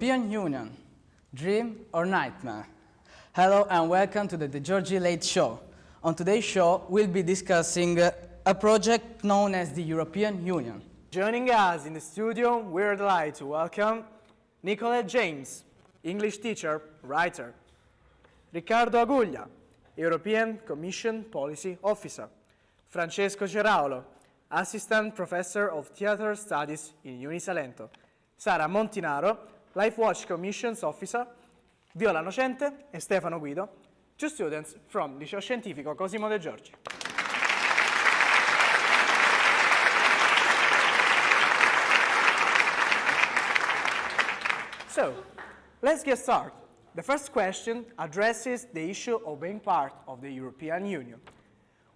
European Union, dream or nightmare? Hello and welcome to the De Giorgi Late Show. On today's show, we'll be discussing uh, a project known as the European Union. Joining us in the studio, we're delighted to welcome Nicolette James, English teacher, writer. Riccardo Aguglia, European Commission Policy Officer. Francesco Ceraulo, Assistant Professor of Theatre Studies in Unisalento. Sara Montinaro, Life Watch Commissions Officer. Viola Nocente e Stefano Guido, two students from Liceo Scientifico Cosimo De Giorgi. So, let's get started. The first question addresses the issue of being part of the European Union.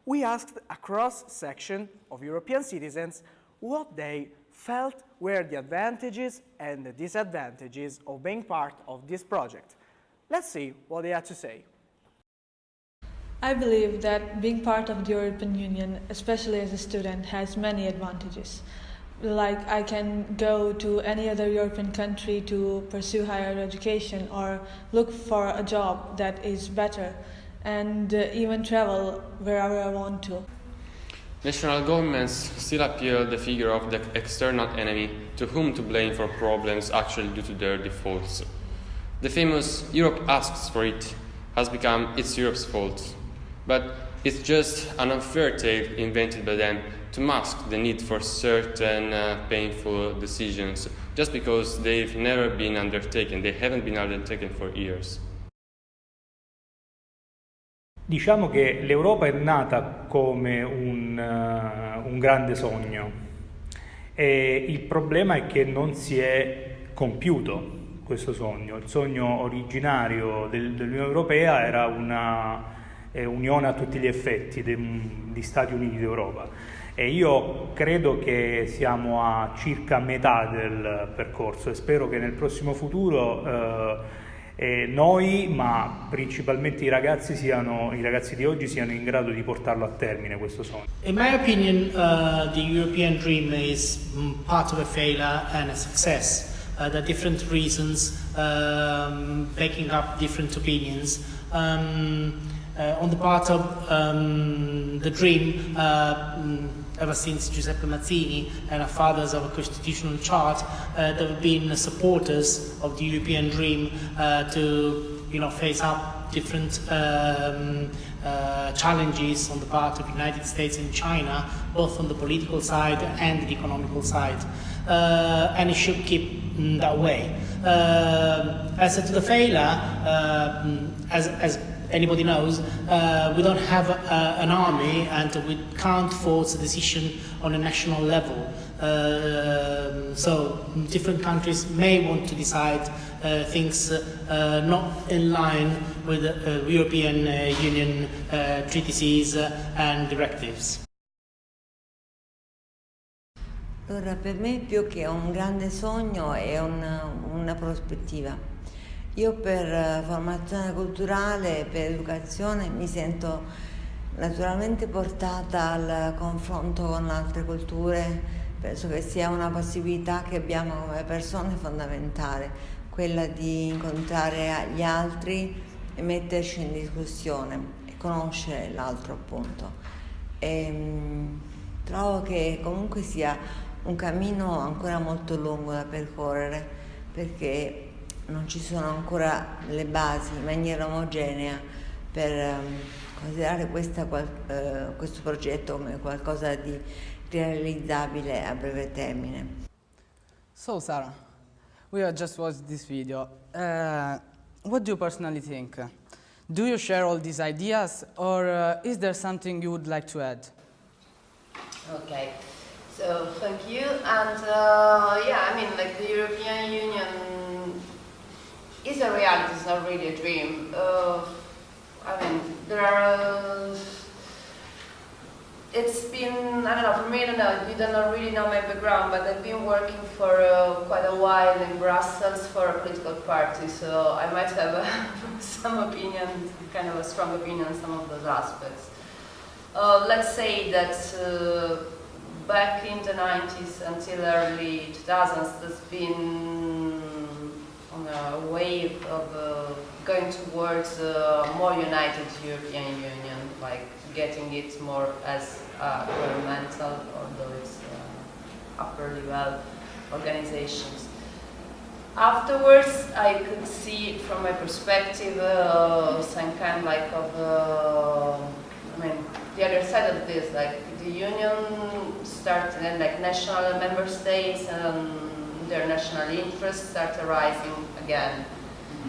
We asked a cross-section of European citizens what they felt were the advantages and the disadvantages of being part of this project. Let's see what they had to say. I believe that being part of the European Union, especially as a student, has many advantages. Like I can go to any other European country to pursue higher education or look for a job that is better and uh, even travel wherever I want to. National governments still appeal the figure of the external enemy to whom to blame for problems actually due to their defaults. The famous Europe asks for it has become it's Europe's fault. But it's just an unfair tale invented by them to mask the need for certain uh, painful decisions just because they've never been undertaken, they haven't been undertaken for years. Diciamo che l'Europa è nata come un, uh, un, grande sogno e il problema è che non si è compiuto questo sogno. Il sogno originario del, dell'Unione Europea era una eh, unione a tutti gli effetti degli Stati Uniti d'Europa e io credo che siamo a circa metà del percorso e spero che nel prossimo futuro eh, eh, noi, ma principalmente i ragazzi, siano, i ragazzi di oggi siano in grado di portarlo a termine questo sogno. In my opinion, uh, the European dream is part of a failure and a success. Uh, there are different reasons um, backing up different opinions. Um, uh, on the part of um, the dream, uh, ever since Giuseppe Mazzini and our fathers of a constitutional chart, uh, there have been supporters of the European dream uh, to you know, face up different um, uh, challenges on the part of the United States and China, both on the political side and the economical side. Uh, and it should keep mm, that way. Uh, as to the failure, mm, as, as anybody knows, uh, we don't have uh, an army and we can't force a decision on a national level. Uh, so different countries may want to decide uh, things uh, not in line with European uh, Union treaties and directives. Allora, per me più che un grande sogno è una, una prospettiva. Io per eh, formazione culturale, per educazione mi sento naturalmente portata al confronto con altre culture, penso che sia una possibilità che abbiamo come persone fondamentale, quella di incontrare gli altri e metterci in discussione e conoscere l'altro appunto. E, mh, mm, trovo che comunque sia un cammino ancora molto lungo da percorrere perché non ci sono ancora le basi in maniera omogenea per um, considerare questa, uh, questo progetto come qualcosa di realizzabile a breve termine. So Sarah, we have just watched this video. Uh, what do you personally think? Do you share all these ideas or uh, is there something you would like to add? Okay, so thank you. And uh, yeah, I mean, like the European Union is a reality, it's not really a dream. Uh, I mean, there are, uh, it's been, I don't know, for me, I don't know, you don't really know my background, but I've been working for uh, quite a while in Brussels for a political party, so I might have a, some opinion, kind of a strong opinion on some of those aspects. Uh, let's say that uh, back in the 90s until early 2000s, there's been on a way of uh, going towards a more united European Union, like getting it more as uh, governmental, although it's uh, upper level organizations. Afterwards, I could see from my perspective uh, some kind like of, uh, I mean, the other side of this, like the union started and like national member states and their national interests start arising again.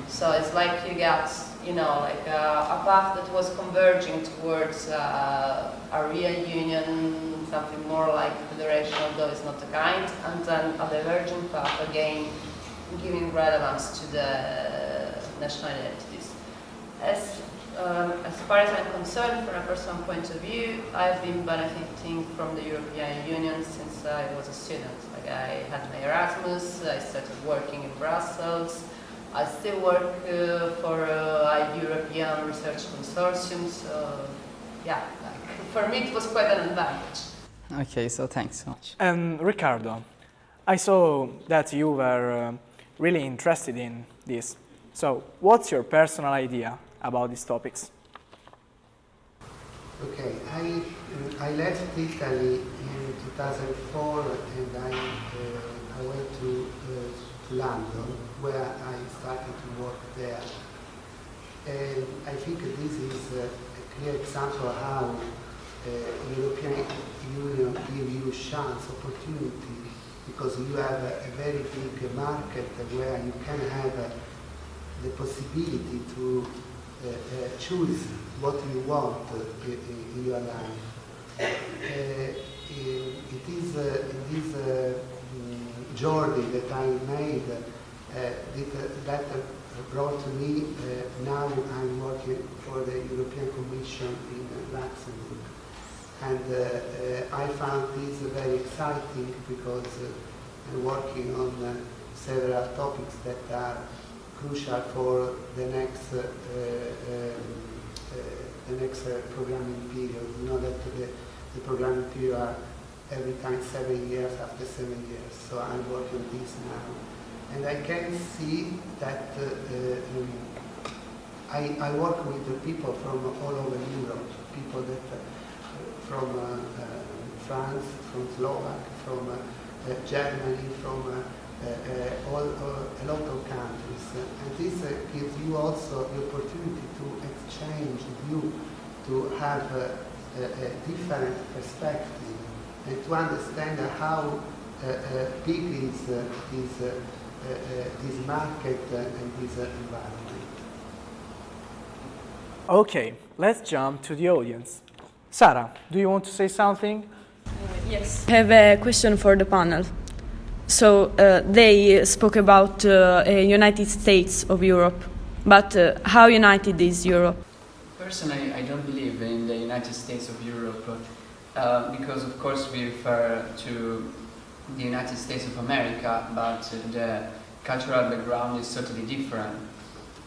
So it's like you got, you know, like a, a path that was converging towards uh, a real union, something more like federation, although it's not the kind, and then a diverging path again, giving relevance to the national identities. As um, as far as I'm concerned, from a personal point of view, I've been benefiting from the European Union since I was a student. Like I had my Erasmus, I started working in Brussels, I still work uh, for uh, a European research consortium, so yeah, like, for me it was quite an advantage. Okay, so thanks so much. And Riccardo, I saw that you were uh, really interested in this. So, what's your personal idea about these topics? Okay, I, I left Italy in 2004 and I, uh, I went to, uh, to London where I started to work there. And I think this is a clear example how uh, European Union give you chance, opportunity, because you have a, a very big market where you can have uh, the possibility to uh, choose what you want in, in your life. It is in this mm, journey that I made that, that brought me, now I'm working for the European Commission in Luxembourg. And I found this very exciting because I'm working on several topics that are crucial for the next uh, um, uh, the next uh, programming period. You know that the, the programming period are every time seven years after seven years. So I'm working on this now. And I can see that uh, um, I, I work with the people from all over Europe, people that uh, from uh, France, from Slovak, from Germany, from uh, uh, all, uh, a lot of countries. and this gives you also the opportunity to exchange view, to have a, a different perspective, and to understand how uh, uh, big is, is this market and this environment. Okay, let's jump to the audience. Sarah, do you want to say something? Uh, yes. I have a question for the panel. So uh, they spoke about uh, a United States of Europe, but uh, how united is Europe? Personally, I don't believe in the United States of Europe uh, because, of course, we refer to the United States of America, but the cultural background is totally different.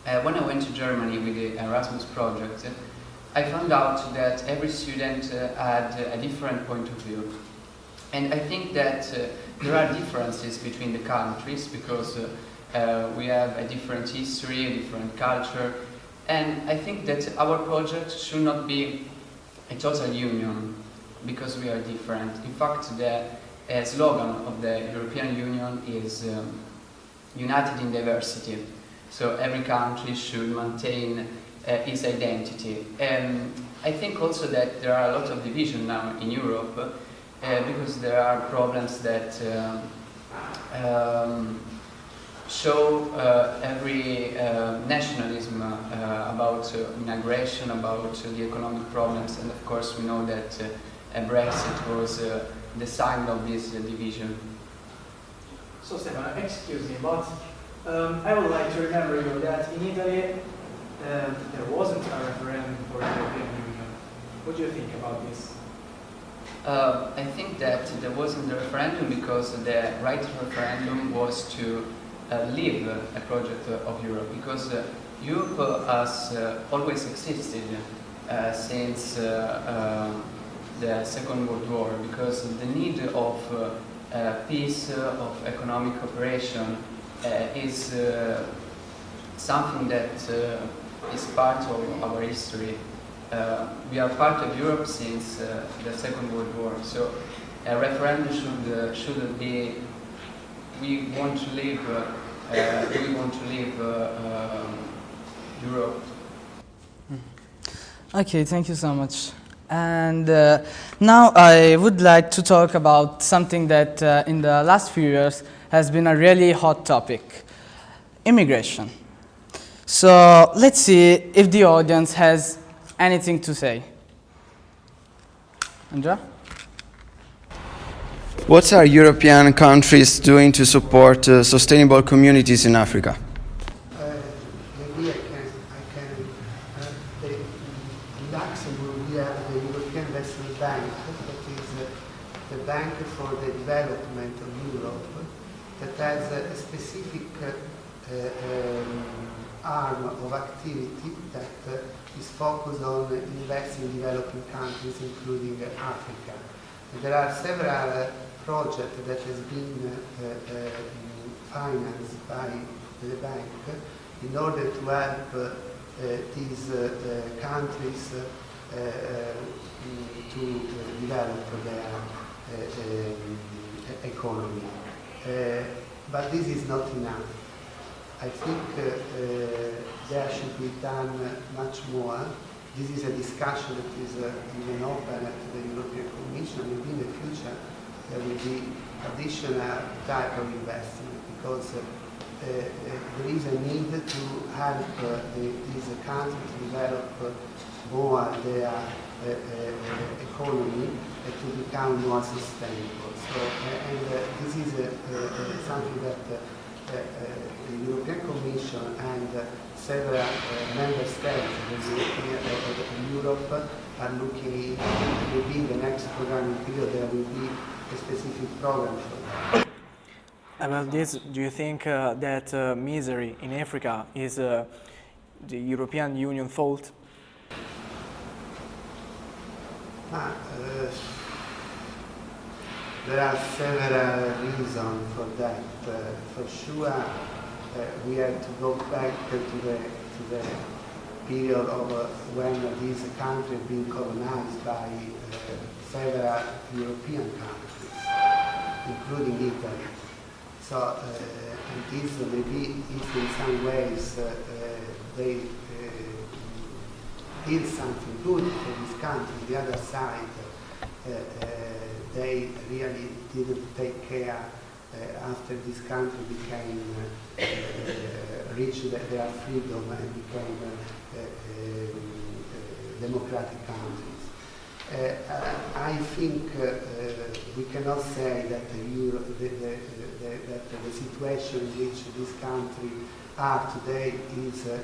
Uh, when I went to Germany with the Erasmus project, I found out that every student uh, had a different point of view. And I think that uh, there are differences between the countries because uh, uh, we have a different history, a different culture, and I think that our project should not be a total union because we are different. In fact, the uh, slogan of the European Union is um, united in diversity. So every country should maintain uh, its identity. And I think also that there are a lot of division now in Europe uh, because there are problems that um, um, show uh, every uh, nationalism uh, about uh, migration, about the economic problems, and of course we know that Brexit was the sign of this division. So Stefano, excuse me, but um, I would like to remember you that in Italy um, there wasn't a referendum for the European Union. What do you think about this? Uh, I think that there wasn't a referendum because the right referendum was to uh, leave a project of Europe because uh, Europe has uh, always existed uh, since uh, um, the Second World War because the need of peace, of economic cooperation is something that is part of our history. we are part of Europe since the Second World War, so a referendum should should be we want to live uh, we want to leave uh, um, Europe. Okay, thank you so much. And uh, now I would like to talk about something that uh, in the last few years has been a really hot topic, immigration. So let's see if the audience has anything to say. Andrea? What are European countries doing to support uh, sustainable communities in Africa? Maybe I can, I can the, Luxembourg we have the European Investment Bank, that is the bank for the development of Europe, that has a specific arm of activity that focused on investing in developing countries, including Africa. There are several project that has been uh, uh, uh, financed by the bank in order to help uh, these uh, uh, countries to develop their economy. but this is not enough. I think there should be done much more this is a discussion that is uh, even open at the European Commission. Maybe in the future there will be additional type of investment because uh, uh, there is a need to help uh, the, these countries develop uh, more their uh, uh, economy to become more sustainable. So, and this is something that the European Commission and several member states in Europe are looking maybe in the next programming period there will be specific program. About this, do you think uh, that uh, misery in Africa is uh, the European Union fault? Uh, there are several reasons for that. Uh, for sure, uh, we have to go back to the, to the period of when these countries been colonized by several European countries including Italy. So, uh, and this maybe if in some ways uh, uh, they did something good for this country, the other side, they really didn't take care uh, after this country became uh, uh, reached their freedom and became democratic countries. Uh, I think uh, we cannot say that the, Euro, the, the, that the situation in which this country are today is a, a,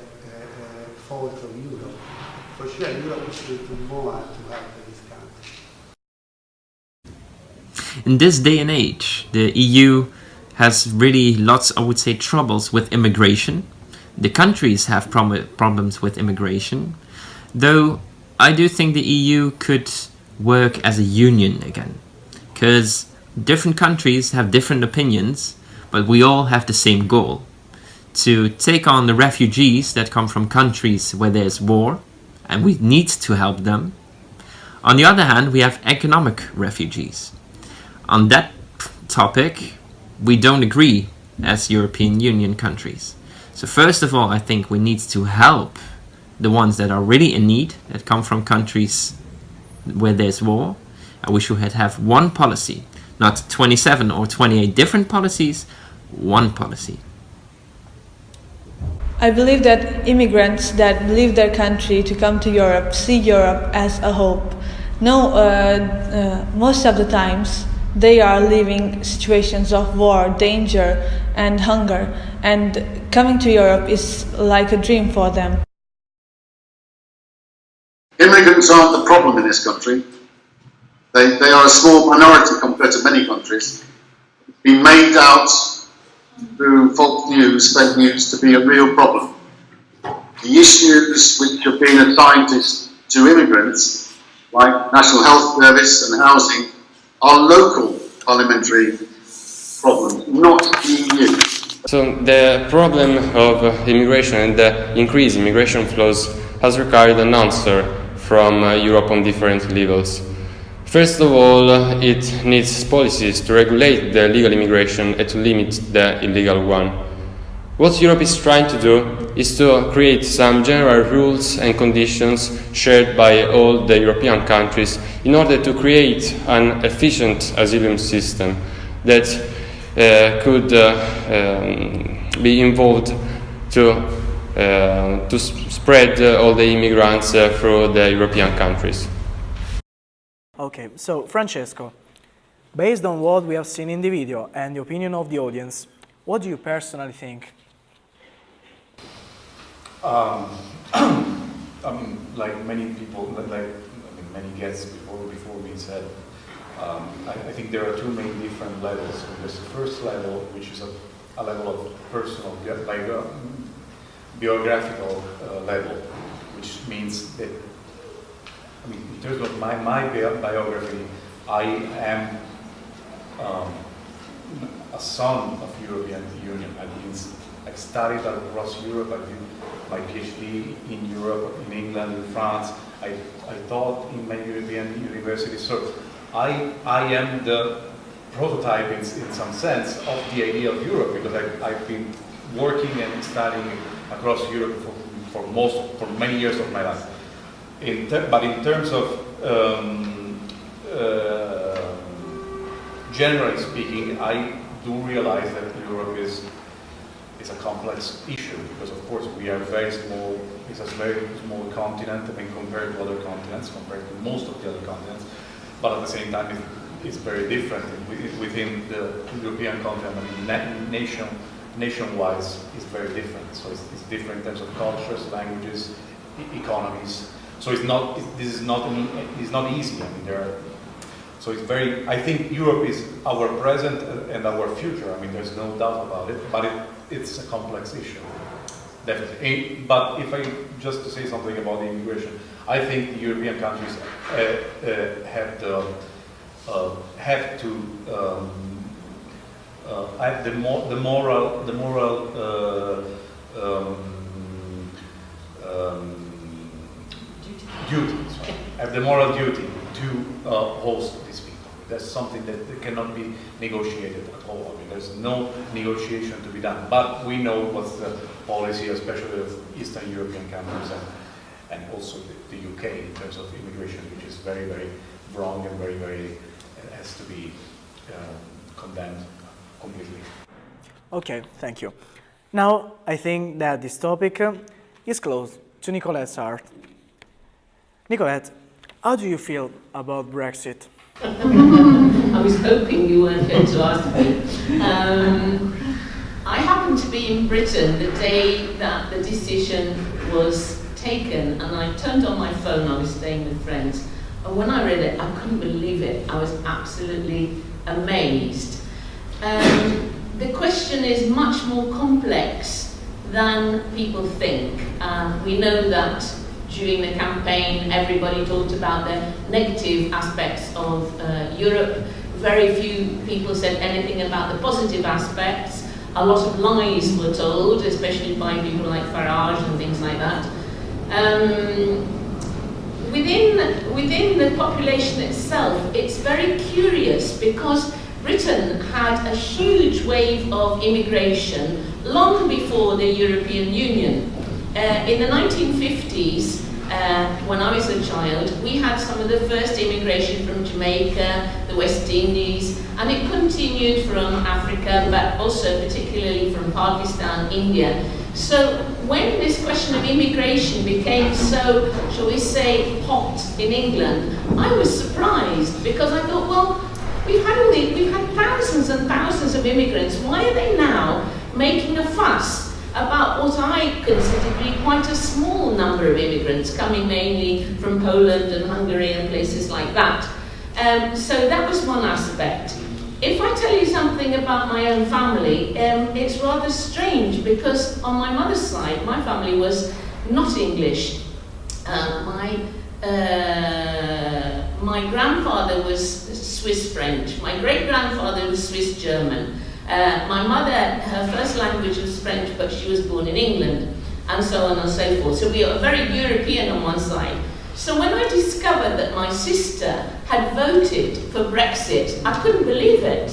fault of Europe. For sure, Europe should do more to help this country. In this day and age, the EU has really lots, I would say, troubles with immigration. The countries have prob problems with immigration, though I do think the EU could work as a union again. Because different countries have different opinions, but we all have the same goal. To take on the refugees that come from countries where there's war, and we need to help them. On the other hand, we have economic refugees. On that topic, we don't agree as European Union countries. So first of all, I think we need to help the ones that are really in need, that come from countries where there's war. I wish we had have one policy, not 27 or 28 different policies, one policy. I believe that immigrants that leave their country to come to Europe see Europe as a hope. No, uh, uh, most of the times they are living situations of war, danger, and hunger, and coming to Europe is like a dream for them. Immigrants aren't the problem in this country. They, they are a small minority compared to many countries. Been made out through false news, fake news, to be a real problem. The issues which have been assigned to, to immigrants, like National Health Service and housing, are local parliamentary problems, not EU. So the problem of immigration and the increased immigration flows has required an answer from uh, Europe on different levels. First of all, it needs policies to regulate the legal immigration and to limit the illegal one. What Europe is trying to do is to create some general rules and conditions shared by all the European countries in order to create an efficient asylum system that uh, could uh, um, be involved to, uh, Uh, to spread uh, all the immigrants uh, through the European countries. Okay, so Francesco, based on what we have seen in the video and the opinion of the audience, what do you personally think? Um, I mean, um, like many people, like I mean, many guests before before me said, um, I, I, think there are two main different levels. There's the first level, which is a, a level of personal, like a biographical uh, level, which means that, I mean, in terms of my, my biography, I am um, a son of European Union. I mean, I studied across Europe. I did my PhD in Europe, in England, in France. I, I taught in many European universities. So I, I am the prototype in, in some sense of the idea of Europe because I, I've been working and studying across Europe for, for most, for many years of my life. In but in terms of um, uh, generally speaking, I do realize that Europe is is a complex issue because of course we are very small, it's a very small continent I mean compared to other continents, compared to most of the other continents but at the same time it, it's very different within the European continent. I mean, nation, nation-wise, it's very different. So it's, it's, different in terms of cultures, languages, e economies. So it's not. This is not. An, it's not easy. I mean, there are. So it's very. I think Europe is our present and our future. I mean, there's no doubt about it. But it, it's a complex issue, definitely. But if I just to say something about the immigration, I think the European countries uh, uh, have, the, uh, have to um, have the, mo the moral, the moral um, um, duty, have the moral duty to host these people. That's something that, cannot be negotiated at all. I mean, there's no negotiation to be done. But we know what's the policy, especially of Eastern European countries and and also the, the, UK in terms of immigration, which is very, very wrong and very, very uh, has to be uh, condemned completely. Okay, thank you. Now I think that this topic uh, is close to Nicolette's heart. Nicolette, how do you feel about Brexit? I was hoping you weren't going to ask me. Um, I happened to be in Britain the day that the decision was taken and I turned on my phone, I was staying with friends, and when I read it, I couldn't believe it. I was absolutely amazed. Um, the question is much more complex than people think. Um, we know that during the campaign, everybody talked about the negative aspects of uh, Europe. Very few people said anything about the positive aspects. A lot of lies were told, especially by people like Farage and things like that. Um, within, within the population itself, it's very curious because Britain had a huge wave of immigration long before the European Union. Uh, in the 1950s, uh, when I was a child, we had some of the first immigration from Jamaica, the West Indies, and it continued from Africa, but also particularly from Pakistan, India. So when this question of immigration became so, shall we say, hot in England, I was surprised because I thought, well, we've had all these, we've had thousands and thousands of immigrants. Why are they now making a fuss about what I consider to be quite a small number of immigrants coming mainly from Poland and Hungary and places like that? Um, so that was one aspect. If I tell you something about my own family, um, it's rather strange because on my mother's side, my family was not English. Uh, my, uh, my grandfather was Swiss French, my great grandfather was Swiss German, Uh, my mother, her first language was French, but she was born in England, and so on and so forth. So we are very European on one side. So when I discovered that my sister had voted for Brexit, I couldn't believe it.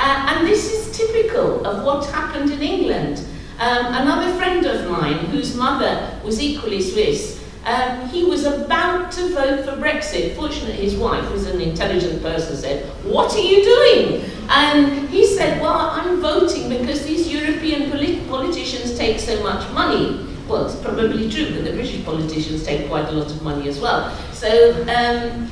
Uh, and this is typical of what happened in England. Um, another friend of mine, whose mother was equally Swiss, um, he was about to vote for Brexit. Fortunately, his wife, who's an intelligent person, said, What are you doing? And he said, Well, I'm voting because these European polit politicians take so much money. Well, it's probably true, but the British politicians take quite a lot of money as well. So, um,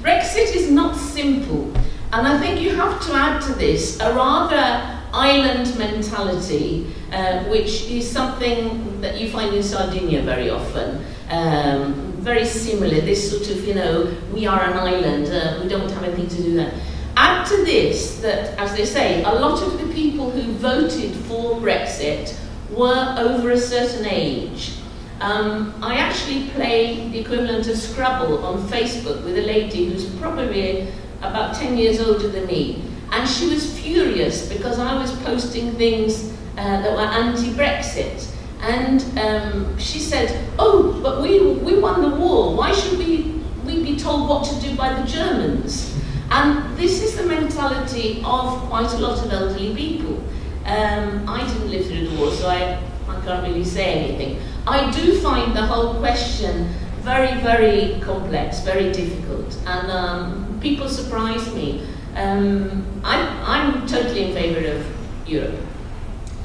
Brexit is not simple. And I think you have to add to this a rather island mentality, uh, which is something that you find in Sardinia very often. Um, very similar, this sort of, you know, we are an island, uh, we don't have anything to do there. Add to this that, as they say, a lot of the people who voted for Brexit were over a certain age. Um, I actually play the equivalent of Scrabble on Facebook with a lady who's probably about 10 years older than me. And she was furious because I was posting things uh, that were anti-Brexit. And um, she said, oh, but we, we won the war. Why should we, we be told what to do by the Germans? And this is the mentality of quite a lot of elderly people. Um, I didn't live through the war, so I, I can't really say anything. I do find the whole question very, very complex, very difficult, and um, people surprise me. Um, I'm, I'm totally in favour of Europe.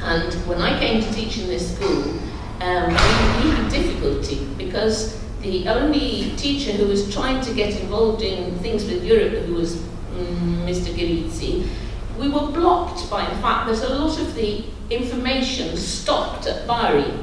And when I came to teach in this school, um, we, had difficulty because the only teacher who was trying to get involved in things with Europe, who was um, Mr. Girizzi, we were blocked by the fact that a lot of the information stopped at Bari.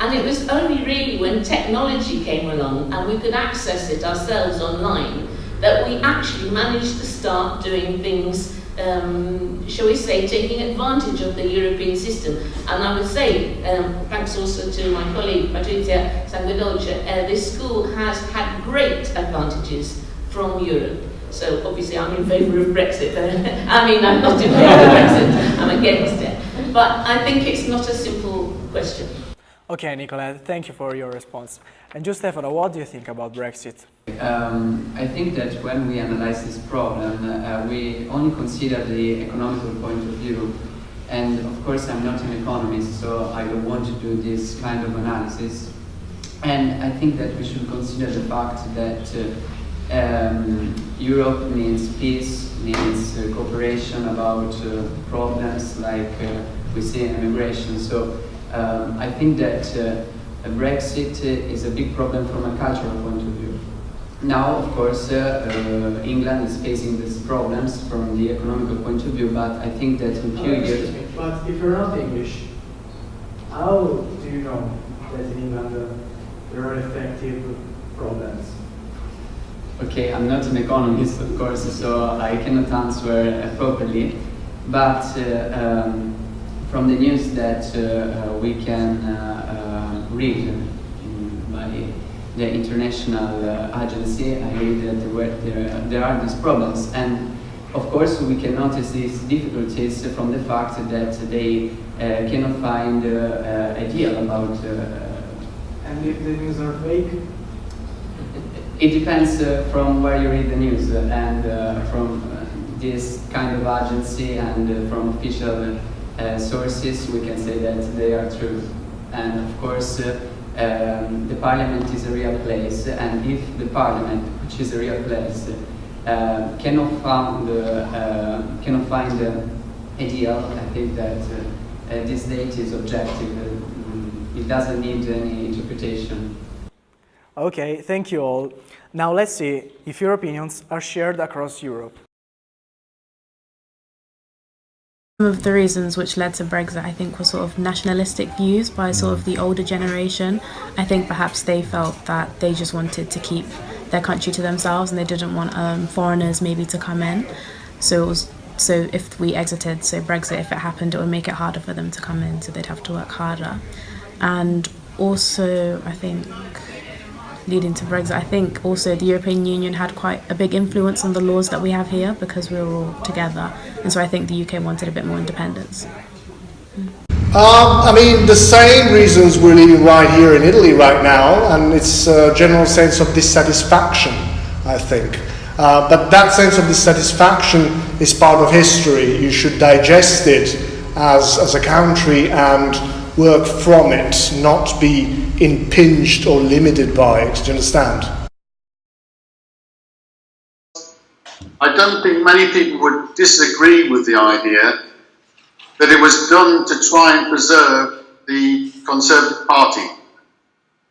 And it was only really when technology came along and we could access it ourselves online that we actually managed to start doing things, um, shall we say, taking advantage of the European system. And I would say, um, thanks also to my colleague Patrizia Sanguedolce, uh, this school has had great advantages from Europe. So obviously I'm in favour of Brexit. I mean, I'm not in favour of Brexit, I'm against it. But I think it's not a simple question. Okay, Nicola, thank you for your response. And just Stefano, what do you think about Brexit? Um, I think that when we analyze this problem, uh, we only consider the economical point of view. And of course, I'm not an economist, so I don't want to do this kind of analysis. And I think that we should consider the fact that uh, um, Europe needs peace, needs uh, cooperation about uh, problems like uh, we see in immigration. So um, I think that uh, Brexit is a big problem from a cultural point of view. Now, of course, uh, uh, England is facing these problems from the economical point of view, but I think that in few oh, years... Me, but if you're not English, how do you know that in England uh, there are effective problems? Okay, I'm not an economist, of course, so I cannot answer properly, but um, from the news that uh, uh, we can uh, read by the international agency, I read that there, there, there are these problems. And of course, we can notice these difficulties from the fact that they cannot find a deal about and if the news are fake? It depends uh, from where you read the news uh, and uh, from this kind of agency and from official sources we can say that they are true. And of course um, the parliament is a real place and if the parliament, which is a real place, uh, cannot, find, uh, cannot find a deal, I think that uh, this date is objective. it doesn't need any interpretation. Okay, thank you all. Now let's see if your opinions are shared across Europe. Some of the reasons which led to Brexit, I think, were sort of nationalistic views by sort of the older generation. I think perhaps they felt that they just wanted to keep their country to themselves and they didn't want um, foreigners maybe to come in. So it was so if we exited, so Brexit, if it happened, it would make it harder for them to come in, so they'd have to work harder. And also, I think leading to Brexit. I think also the European Union had quite a big influence on the laws that we have here because we were all together, and so I think the UK wanted a bit more independence. Um, I mean, the same reasons we're living right here in Italy right now, and it's a general sense of dissatisfaction, I think. Uh, but that sense of dissatisfaction is part of history. You should digest it as, as a country and work from it, not be impinged or limited by it. Do you understand? I don't think many people would disagree with the idea that it was done to try and preserve the Conservative Party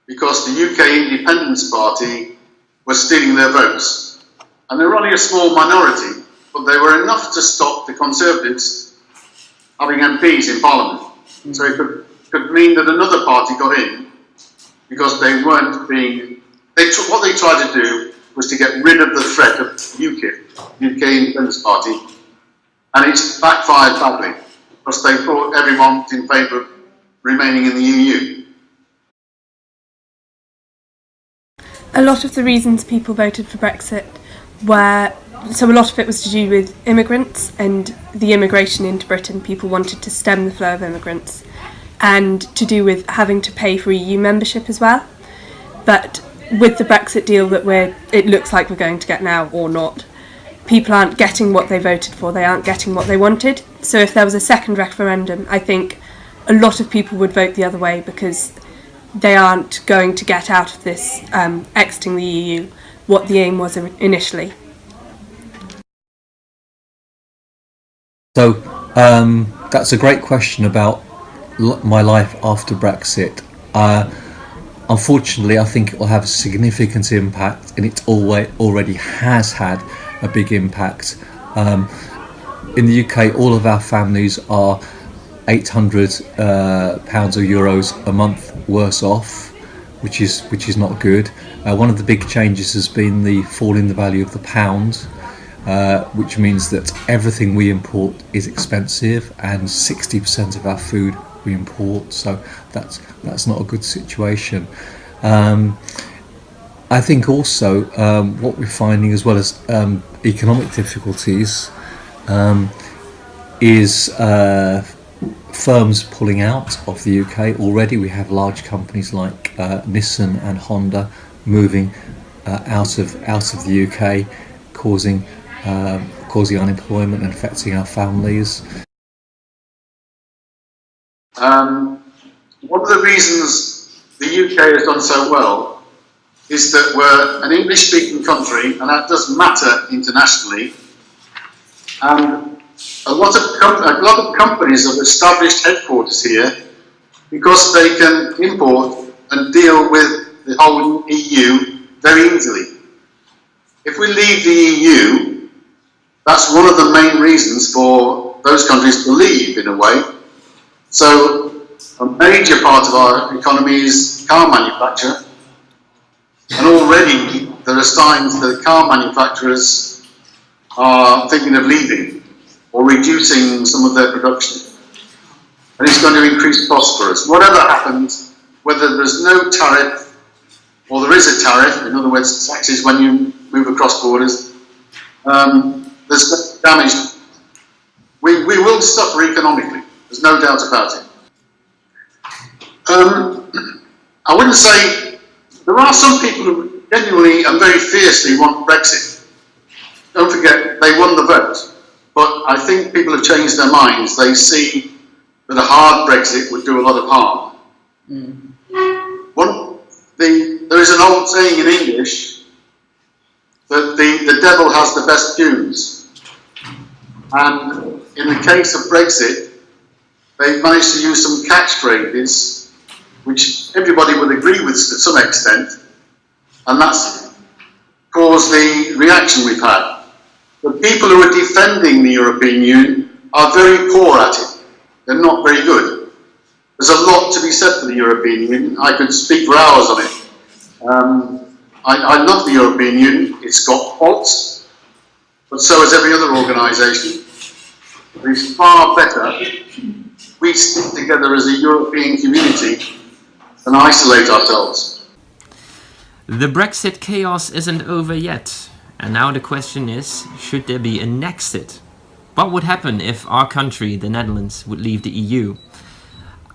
because the UK Independence Party was stealing their votes. And they were only a small minority, but they were enough to stop the Conservatives having MPs in Parliament. So it could, could mean that another party got in because they weren't being. They what they tried to do was to get rid of the threat of UKIP, UK Independence Party, and it's backfired badly because they thought everyone was in favour of remaining in the EU. A lot of the reasons people voted for Brexit were so a lot of it was to do with immigrants and the immigration into Britain. People wanted to stem the flow of immigrants and to do with having to pay for EU membership as well. But with the Brexit deal that we're it looks like we're going to get now or not, people aren't getting what they voted for, they aren't getting what they wanted. So if there was a second referendum, I think a lot of people would vote the other way because they aren't going to get out of this um, exiting the EU what the aim was initially. So um, that's a great question about my life after Brexit. Uh, unfortunately, I think it will have a significant impact, and it already has had a big impact. Um, in the UK, all of our families are 800 uh, pounds or euros a month worse off, which is which is not good. Uh, one of the big changes has been the fall in the value of the pound, uh, which means that everything we import is expensive, and 60% of our food we import. So that's that's not a good situation. Um, I think also um, what we're finding as well as um, economic difficulties um, is uh, firms pulling out of the UK. Already we have large companies like uh, Nissan and Honda moving uh, out of out of the UK, causing um, causing unemployment and affecting our families. Um, one of the reasons the UK has done so well is that we're an English speaking country and that does matter internationally. And a lot of, a lot of companies have established headquarters here because they can import and deal with the whole EU very easily. If we leave the EU, that's one of the main reasons for those countries to leave in a way. So a major part of our economy is car manufacture and already there are signs that car manufacturers are thinking of leaving or reducing some of their production. And it's going to increase costs for us. Whatever happens, whether there's no tariff or there is a tariff, in other words, taxes when you move across borders, um, there's damage. We, we will suffer economically, there's no doubt about it. Um, I wouldn't say there are some people who genuinely and very fiercely want Brexit. Don't forget, they won the vote. But I think people have changed their minds. They see that a hard Brexit would do a lot of harm. Mm. One, the, there is an old saying in English that the, the devil has the best tunes. And in the case of Brexit, they've managed to use some catchphrases which everybody would agree with to some extent, and that's caused the reaction we've had. The people who are defending the European Union are very poor at it. They're not very good. There's a lot to be said for the European Union. I could speak for hours on it. Um, I, I love the European Union. It's got faults, but so has every other organisation. It's far better we stick together as a European community and isolate ourselves. The Brexit chaos isn't over yet, and now the question is, should there be an exit? What would happen if our country, the Netherlands, would leave the EU?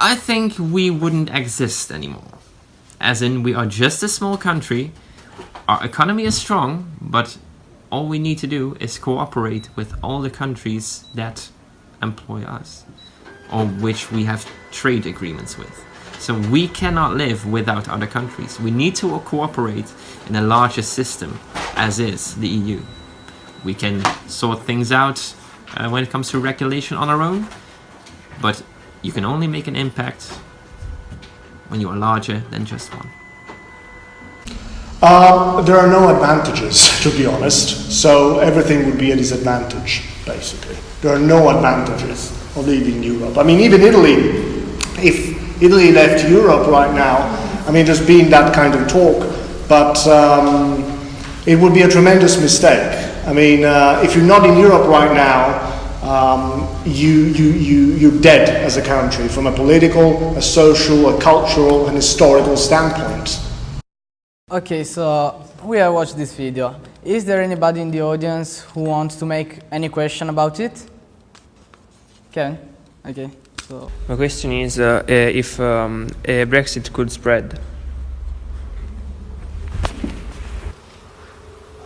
I think we wouldn't exist anymore. As in, we are just a small country, our economy is strong, but all we need to do is cooperate with all the countries that employ us, or which we have trade agreements with. So we cannot live without other countries. We need to cooperate in a larger system, as is the EU. We can sort things out uh, when it comes to regulation on our own, but you can only make an impact when you are larger than just one. Um, there are no advantages, to be honest, so everything would be a disadvantage, basically. There are no advantages of leaving Europe. I mean, even Italy, if Italy left Europe right now, I mean, there's been that kind of talk, but um, it would be a tremendous mistake. I mean, uh, if you're not in Europe right now, um, you, you, you, you're dead as a country from a political, a social, a cultural, and historical standpoint. Okay, so we have watched this video. Is there anybody in the audience who wants to make any question about it? Ken? Okay, so... My question is uh, uh, if um, Brexit could spread.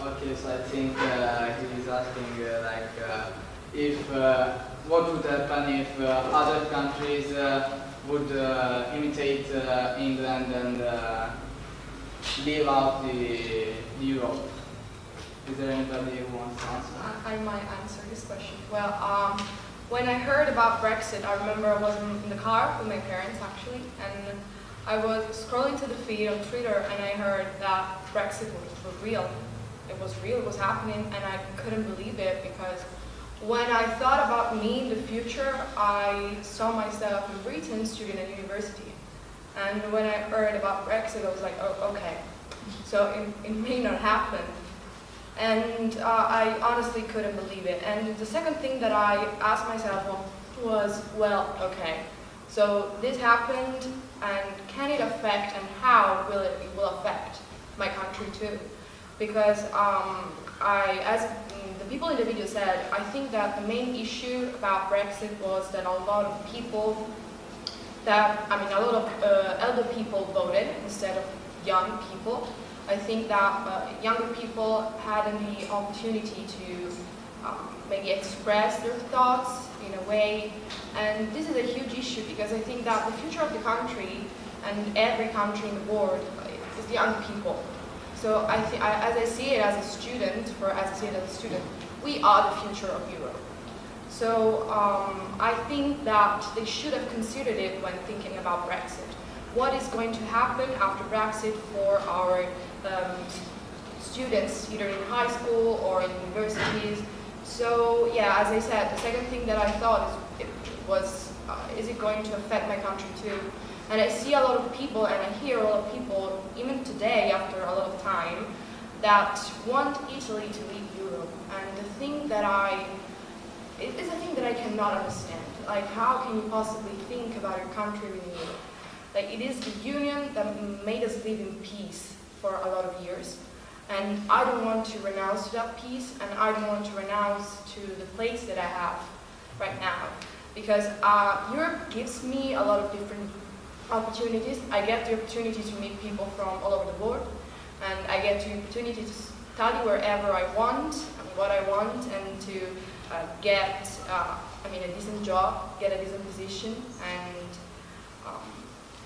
Okay, so I think uh, he is asking uh, like uh, if uh, what would happen if other countries would imitate England and leave out the, the Europe. Is there anybody who wants to answer? I, I might answer this question. Well, um, when I heard about Brexit, I remember I was in the car with my parents actually, and I was scrolling to the feed on Twitter and I heard that Brexit was, was real. It was real, it was happening, and I couldn't believe it because when I thought about me in the future, I saw myself in Britain studying at university. And when I heard about Brexit, I was like, oh, okay. So it, it may not happen. And uh, I honestly couldn't believe it. And the second thing that I asked myself was, well, okay, so this happened, and can it affect, and how will it, will affect my country too? Because um, I, as the people in the video said, I think that the main issue about Brexit was that a lot of people that, I mean, a lot of uh, elder people voted instead of young people. I think that uh, younger people had the opportunity to um, maybe express their thoughts in a way. And this is a huge issue because I think that the future of the country and every country in the world is the young people. So I, I as I see it as a student, or as I see it as a student, we are the future of Europe. So um, I think that they should have considered it when thinking about Brexit. What is going to happen after Brexit for our um, students, either in high school or in universities? So yeah, as I said, the second thing that I thought is, was, uh, is it going to affect my country too? And I see a lot of people, and I hear a lot of people, even today, after a lot of time, that want Italy to leave Europe. And the thing that I it is a thing that I cannot understand. Like, how can you possibly think about your country in Europe? Like, it is the union that made us live in peace for a lot of years. And I don't want to renounce that peace, and I don't want to renounce to the place that I have right now. Because uh, Europe gives me a lot of different opportunities. I get the opportunity to meet people from all over the world, and I get the opportunity to study wherever I want, and what I want, and to uh, get, uh, I mean, a decent job, get a decent position, and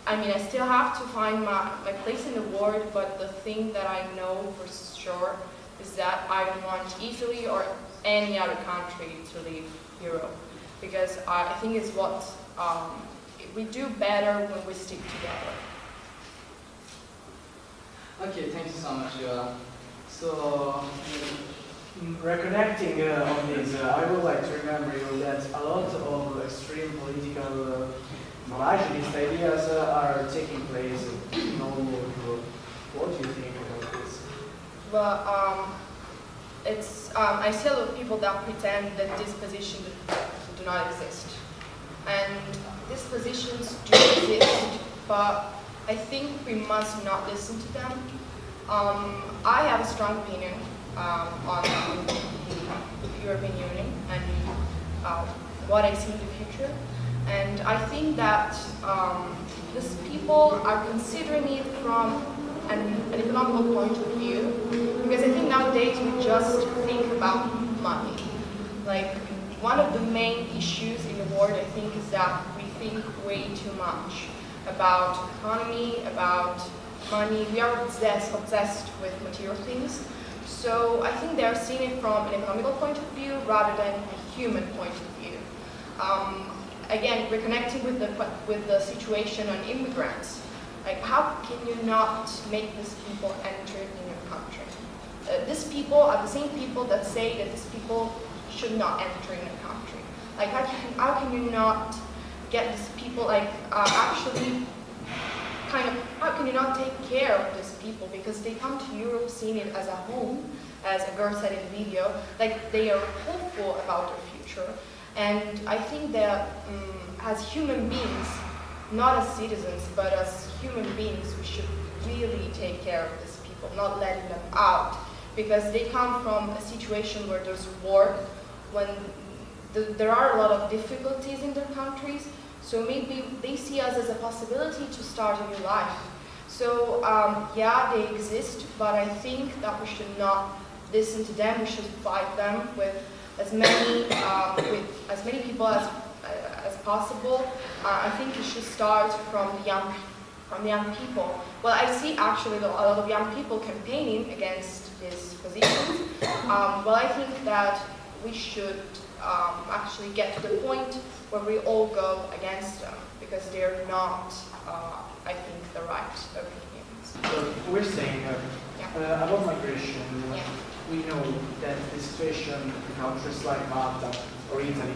I mean, I still have to find my, my place in the world, but the thing that I know for sure is that I don't want Italy or any other country to leave Europe, because I think it's what um, we do better when we stick together. Okay, thank you so much, Viola. So, reconnecting uh, on this, uh, I would like to remember you that a lot of extreme political uh, nationalist ideas are taking place in all over Europe. What do you think about this? Well, um, it's um, I see a lot of people that pretend that these positions do not exist, and these positions do exist, but I think we must not listen to them Um, I have a strong opinion um, on the European Union and uh, what I see in the future. And I think that um, these people are considering it from an, an economical point of view. Because I think nowadays we just think about money. Like, one of the main issues in the world, I think, is that we think way too much about economy, about money. We are obsessed, obsessed with material things. So I think they're seeing it from an economical point of view rather than a human point of view. Um, again, we're with the, with the situation on immigrants. Like, how can you not make these people enter in your country? Uh, these people are the same people that say that these people should not enter in a country. Like, how can, how can you not get these people, like, uh, actually kind of, how can you not take care of these people? Because they come to Europe seeing it as a home, as a girl said in the video, like, they are hopeful about their future. And I think that um, as human beings, not as citizens, but as human beings, we should really take care of these people, not letting them out. Because they come from a situation where there's war, when the, there are a lot of difficulties in their countries, so maybe they see us as a possibility to start a new life. So um, yeah, they exist, but I think that we should not listen to them, we should fight them with as many um, with as many people as as possible. Uh, I think it should start from the young from the young people. Well, I see actually a lot of young people campaigning against these positions. Um, well, I think that we should um, actually get to the point where we all go against them because they're not, uh, I think, the right opinions. So we're saying uh, yeah. uh, about migration. Yeah we know that the situation in countries like Malta or Italy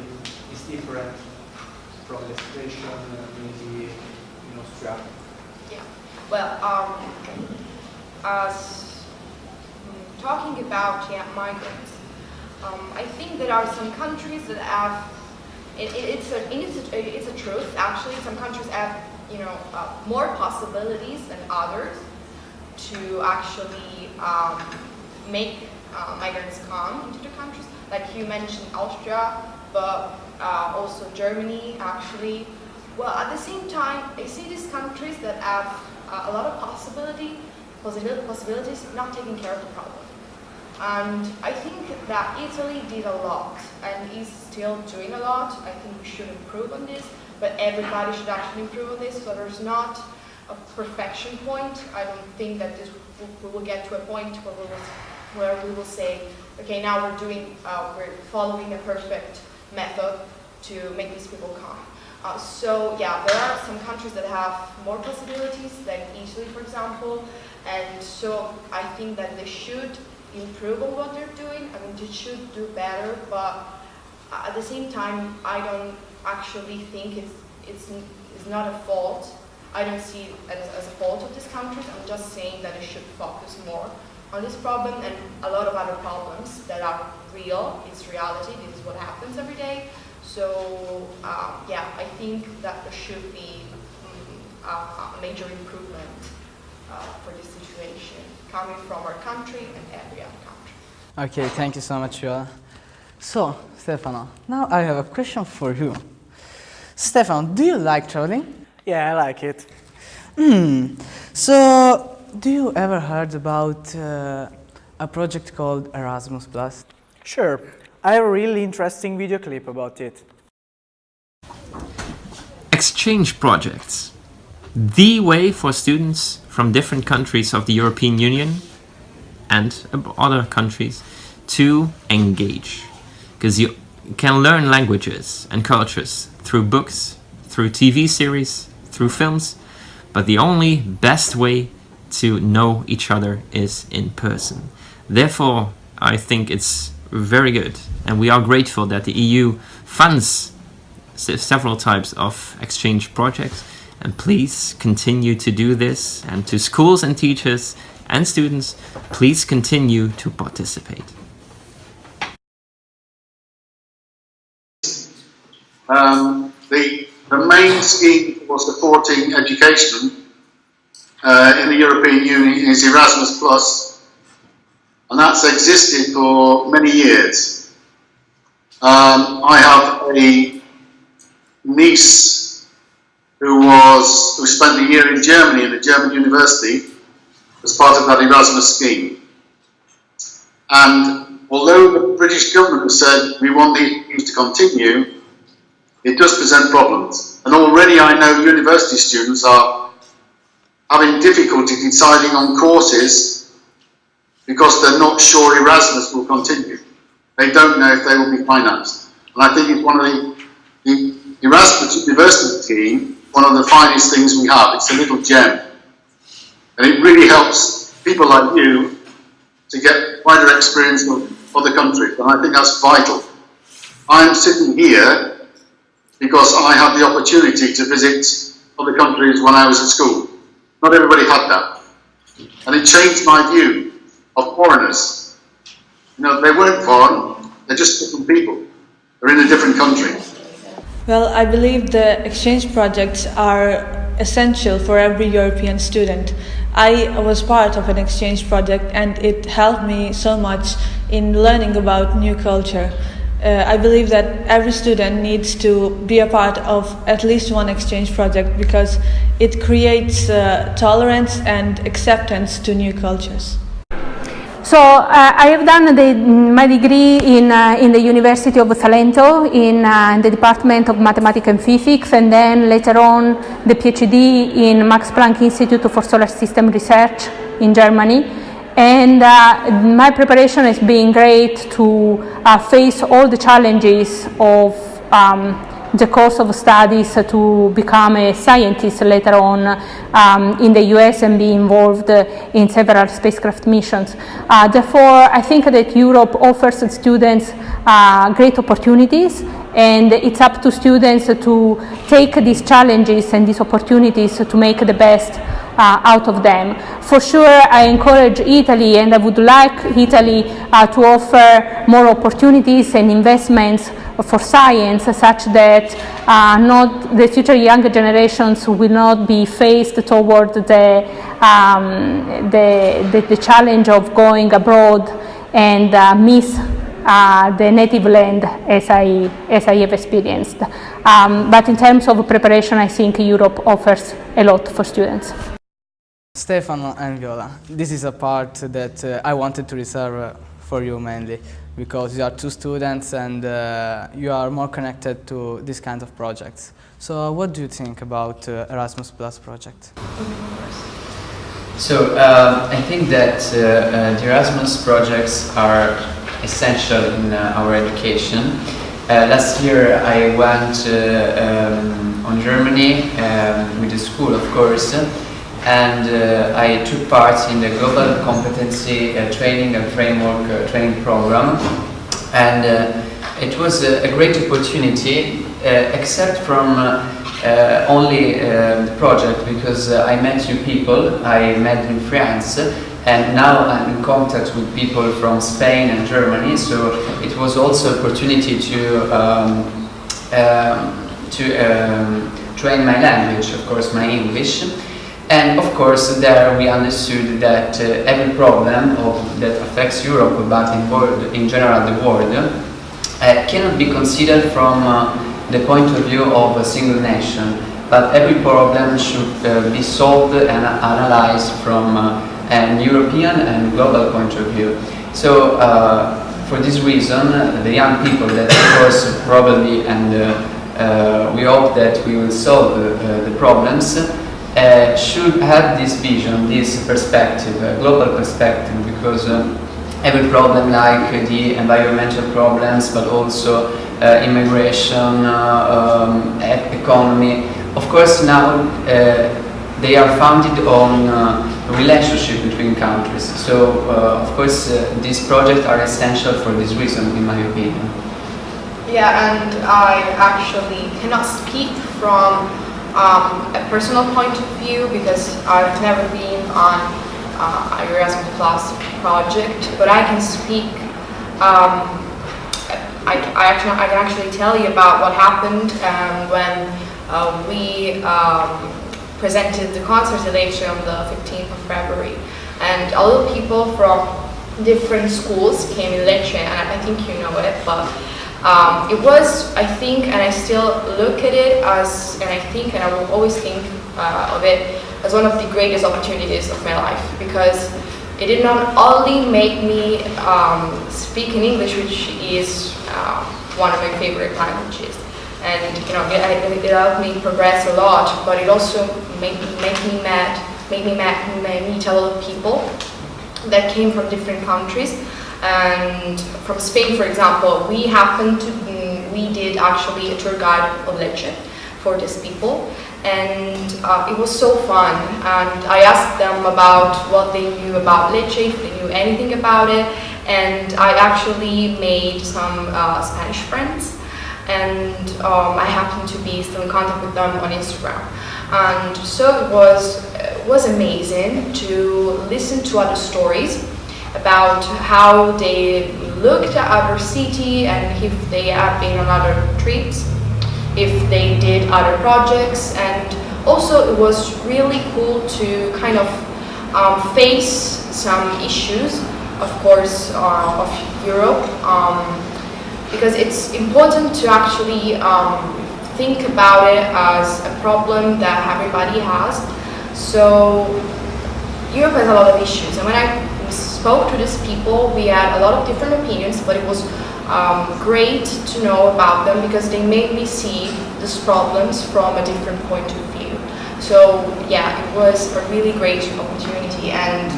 is different from the situation maybe in Austria. Yeah. Well, um, as um, talking about yeah, migrants, um, I think there are some countries that have it, it's, a, it's, a, it's a truth actually. Some countries have you know uh, more possibilities than others to actually um, make uh, migrants come into the countries. Like you mentioned Austria, but uh, also Germany actually. Well, at the same time, I see these countries that have uh, a lot of possibility, possibilities not taking care of the problem. And I think that Italy did a lot and is still doing a lot. I think we should improve on this, but everybody should actually improve on this. So there's not a perfection point. I don't think that this we will get to a point where we will where we will say, okay, now we're doing, uh, we're following a perfect method to make these people come. Uh, so yeah, there are some countries that have more possibilities, like Italy, for example, and so I think that they should improve on what they're doing. I mean, they should do better, but at the same time, I don't actually think it's it's it's not a fault. I don't see it as, as a fault of these countries. I'm just saying that they should focus more on this problem and a lot of other problems that are real. It's reality. This is what happens every day. So um, yeah, I think that there should be um, a, major improvement uh, for this situation coming from our country and every other country. Okay, thank you so much, Viola. So, Stefano, now I have a question for you. Stefano, do you like traveling? Yeah, I like it. Hmm. So, do you ever heard about uh, a project called Erasmus Plus? Sure. I have a really interesting video clip about it. Exchange projects. The way for students from different countries of the European Union and other countries to engage. Because you can learn languages and cultures through books, through TV series, through films, but the only best way to know each other is in person. Therefore, I think it's very good and we are grateful that the EU funds several types of exchange projects and please continue to do this and to schools and teachers and students, please continue to participate. Um, the, the main scheme was the 14 education uh, in the European Union is Erasmus Plus, and that's existed for many years. Um, I have a niece who was who spent a year in Germany in a German university as part of that Erasmus scheme. And although the British government has said we want these to continue, it does present problems. And already I know university students are having difficulty deciding on courses because they're not sure Erasmus will continue. They don't know if they will be financed. And I think it's one of the, the Erasmus University team, one of the finest things we have. It's a little gem. And it really helps people like you to get wider experience of other countries. And I think that's vital. I'm sitting here because I had the opportunity to visit other countries when I was at school. Not everybody had that. And it changed my view of foreigners. You know, they weren't foreign, they're just different people. They're in a different country. Well, I believe the exchange projects are essential for every European student. I was part of an exchange project and it helped me so much in learning about new culture. Uh, I believe that every student needs to be a part of at least one exchange project because it creates uh, tolerance and acceptance to new cultures. So uh, I have done the, my degree in, uh, in the University of Salento in, uh, in, the Department of Mathematics and Physics and then later on the PhD in Max Planck Institute for Solar System Research in Germany. And uh, my preparation has been great to uh, face all the challenges of um, the course of studies to become a scientist later on um, in the US and be involved in several spacecraft missions. Uh, therefore, I think that Europe offers students uh, great opportunities and it's up to students to take these challenges and these opportunities to make the best uh, out of them. For sure, I encourage Italy and I would like Italy uh, to offer more opportunities and investments for science such that uh, not the future younger generations will not be faced toward the, um, the, the, the, challenge of going abroad and uh, miss uh, the native land as I, as I have experienced. Um, but in terms of preparation, I think Europe offers a lot for students. Stefano and Viola, this is a part that uh, I wanted to reserve uh, for you mainly because you are two students and uh, you are more connected to this kind of projects. So what do you think about uh, Erasmus Plus project? So um, I think that uh, uh, the Erasmus projects are essential in uh, our education. Uh, last year I went um, on Germany um, with the school of course and uh, I took part in the Global Competency uh, Training and Framework uh, Training Program. And uh, it was a, great opportunity except from only the project because I met new people, I met in France and now I'm in contact with people from Spain and Germany. So it was also opportunity to um, um, to um, train my language, of course my English and of course, there we understood that uh, every problem of, that affects Europe, but in, world, in general the world, uh, cannot be considered from uh, the point of view of a single nation. But every problem should uh, be solved and analyzed from uh, an European and global point of view. So, uh, for this reason, the young people that, of course, probably, and we hope that we will solve the problems, uh, should have this vision, this perspective, uh, global perspective, because um, every problem like the environmental problems, but also uh, immigration, uh, um, economy, of course now uh, they are founded on uh, relationship between countries. So of course these projects are essential for this reason, in my opinion. Yeah, and I actually cannot speak from um, a personal point of view because I've never been on uh, a Erasmus Plus project, but I can speak. Um, I, I, actually I can actually tell you about what happened um, when uh, we um, presented the concert at Lecce on the 15th of February. And a lot of people from different schools came in Lecce, and I think you know it, but um, it was, I think, and I still look at it as, and I think, and I will always think uh, of it as one of the greatest opportunities of my life because it did not only make me um, speak in English, which is uh, one of my favorite languages, and you know it, it helped me progress a lot, but it also made, made me met, made me met, meet a lot of people that came from different countries. And from Spain, for example, we happened to, mm, we did actually a tour guide of Lecce for these people. And uh, it was so fun. And I asked them about what they knew about Lecce, if they knew anything about it. And I actually made some uh, Spanish friends. And um, I happened to be still in contact with them on Instagram. And so it was, it was amazing to listen to other stories about how they looked at our city and if they have been on other trips if they did other projects. And also it was really cool to kind of um, face some issues of course uh, of Europe um, because it's important to actually um, think about it as a problem that everybody has. So Europe has a lot of issues. And when I spoke to these people we had a lot of different opinions but it was um, great to know about them because they made me see these problems from a different point of view. So yeah, it was a really great opportunity and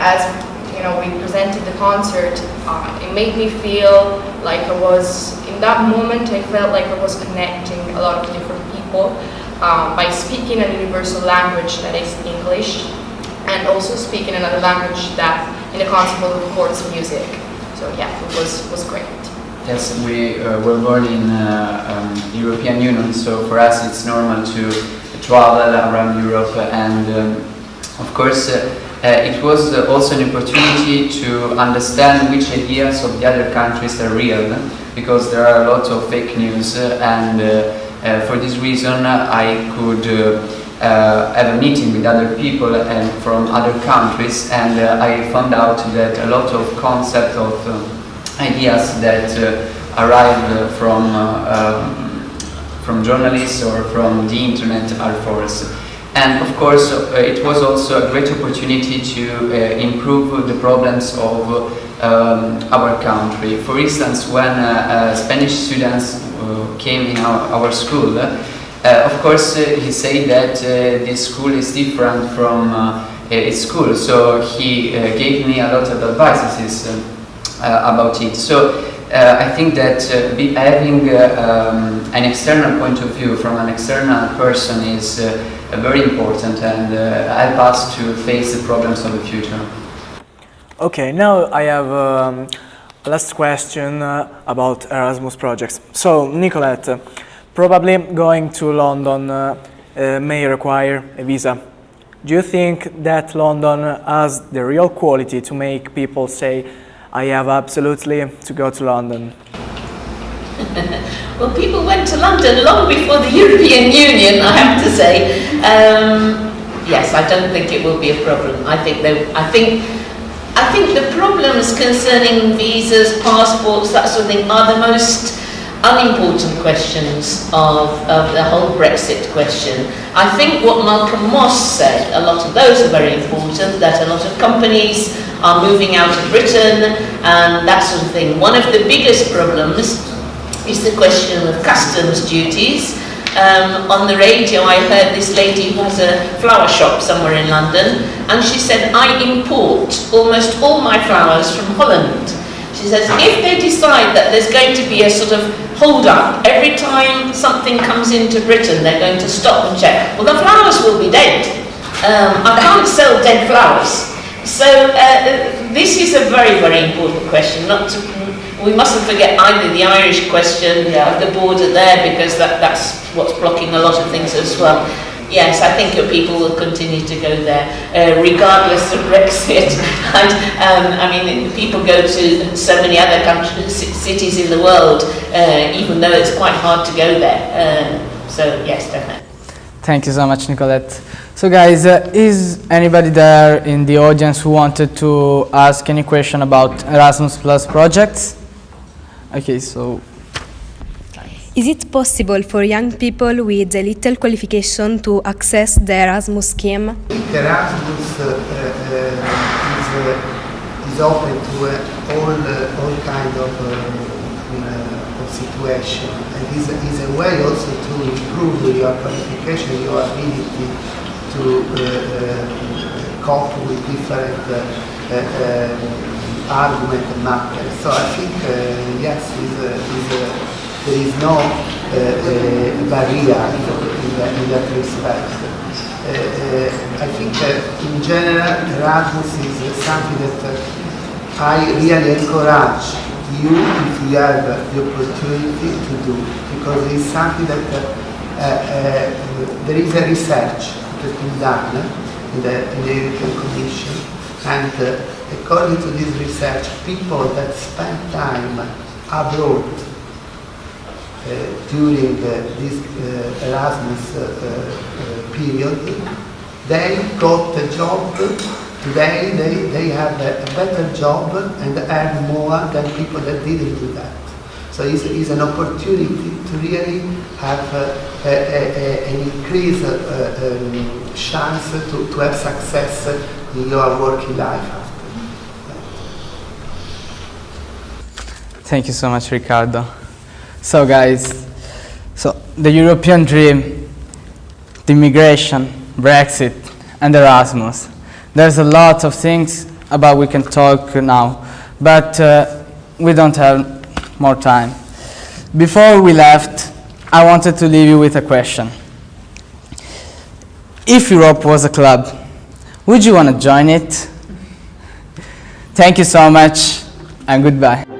as you know, we presented the concert, uh, it made me feel like I was, in that moment, I felt like I was connecting a lot of different people um, by speaking a universal language that is English and also speak in another language that in the concept of course music. So yeah, it was, was great. Yes, we uh, were born in uh, um, European Union, so for us it's normal to travel around Europe and um, of course uh, uh it was uh, also an opportunity to understand which ideas of the other countries are real because there are a lot of fake news uh, and for this reason I could uh, have a meeting with other people and from other countries and uh, I found out that a lot of concepts of uh, ideas that uh, arrive from um, from journalists or from the internet are false. And of course, uh, it was also a great opportunity to uh, improve the problems of um, our country. For instance, when Spanish students came in our, our school, uh, of course, uh, he said that uh, this school is different from its school, so he gave me a lot of advices about it. So I think that having um, an external point of view from an external person is very important and help us to face the problems of the future. Okay, now I have um, last question uh, about Erasmus projects. So, Nicolette, Probably going to London uh, uh, may require a visa. Do you think that London has the real quality to make people say, I have absolutely to go to London? well, people went to London long before the European Union, I have to say. Um, yes, I don't think it will be a problem. I think they, I think I think the problems concerning visas, passports, that sort of thing are the most unimportant questions of, of the whole Brexit question. I think what Malcolm Moss said, a lot of those are very important, that a lot of companies are moving out of Britain and that sort of thing. One of the biggest problems is the question of customs duties. Um, on the radio I heard this lady who has a flower shop somewhere in London and she said, I import almost all my flowers from Holland. She says, if they decide that there's going to be a sort of hold up, every time something comes into Britain, they're going to stop and check. Well, the flowers will be dead. Um, I can't sell dead flowers. So uh, this is a very, very important question. Not to, we mustn't forget either the Irish question yeah. of the border there, because that, that's what's blocking a lot of things as well yes, I think your people will continue to go there, uh, regardless of Brexit. and um, I mean, people go to so many other countries, cities in the world, uh, even though it's quite hard to go there. Uh, so yes, definitely. Thank you so much, Nicolette. So guys, uh, is anybody there in the audience who wanted to ask any question about Erasmus Plus projects? Okay, so Is it possible for young people with little qualification to access the Erasmus scheme? The Erasmus uh, uh, is, uh, is open to uh, all, uh, all kind of, uh, uh, of situation and is, is a way also to improve your qualification, your ability to uh, uh, cope with different uh, uh, uh, argument matters. So I think yes, is, is, there is no uh, uh, barrier in, that- in that respect. Uh, uh, I think uh, in general Erasmus is something that uh, I really encourage you if you have the opportunity to do because it's something that uh, uh, uh, there is a research that has been done in the, in the European Commission and uh, according to this research people that spend time abroad uh, during uh, this uh, Erasmus uh, uh, period, they got a job. Today they, they have a, better job and earn more than people that didn't do that. So it's, it's an opportunity to really have uh, a, a, a, an increased uh, um, chance to, to have success in your working life. Thank you so much, Ricardo. So, guys, so the European dream, the immigration, Brexit, and Erasmus. There's a lot of things about we can talk now, but uh, we don't have more time. Before we left, I wanted to leave you with a question. If Europe was a club, would you want to join it? Thank you so much, and goodbye.